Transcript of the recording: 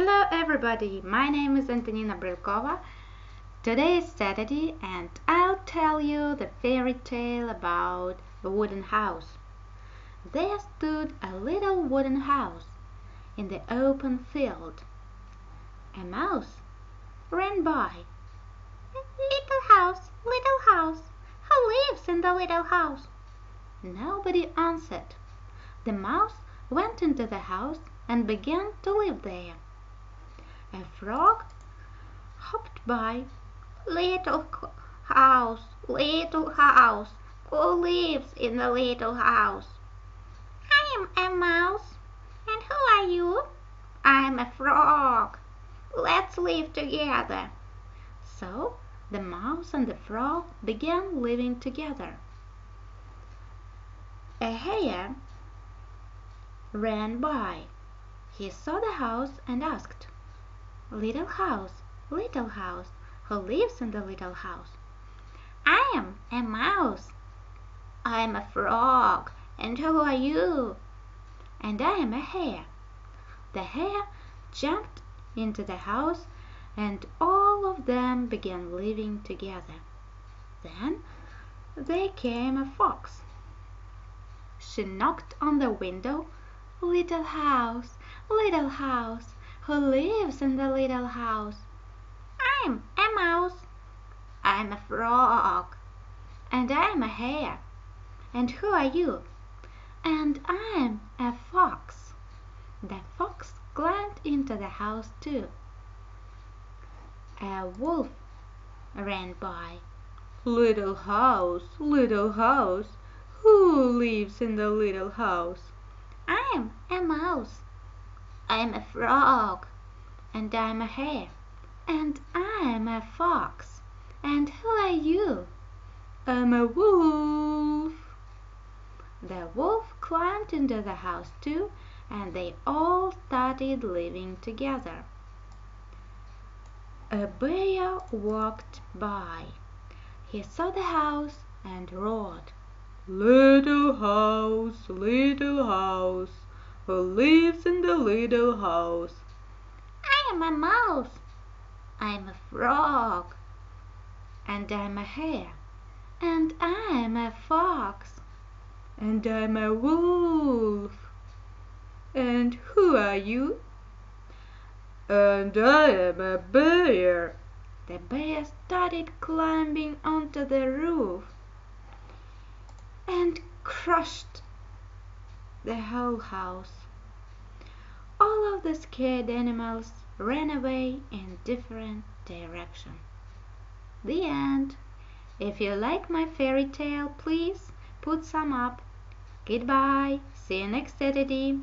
Hello everybody, my name is Antonina Brylkova. Today is Saturday and I'll tell you the fairy tale about the wooden house. There stood a little wooden house in the open field. A mouse ran by. Little house, little house, who lives in the little house? Nobody answered. The mouse went into the house and began to live there. A frog hopped by. Little house, little house, who lives in the little house? I am a mouse. And who are you? I'm a frog. Let's live together. So the mouse and the frog began living together. A hare ran by. He saw the house and asked, Little house, little house, who lives in the little house? I am a mouse. I am a frog. And who are you? And I am a hare. The hare jumped into the house and all of them began living together. Then there came a fox. She knocked on the window. Little house, little house, who lives in the little house? I'm a mouse. I'm a frog. And I'm a hare. And who are you? And I'm a fox. The fox climbed into the house too. A wolf ran by. Little house, little house, who lives in the little house? I'm a mouse. I'm a frog. And I'm a hare. And I'm a fox. And who are you? I'm a wolf. The wolf climbed into the house too, and they all started living together. A bear walked by. He saw the house and roared. Little house, little house, who lives in the little house? I am a mouse. I'm a frog. And I'm a hare. And I'm a fox. And I'm a wolf. And who are you? And I am a bear. The bear started climbing onto the roof and crushed the whole house. All of the scared animals ran away in different directions. The end. If you like my fairy tale, please put some up. Goodbye. See you next Saturday.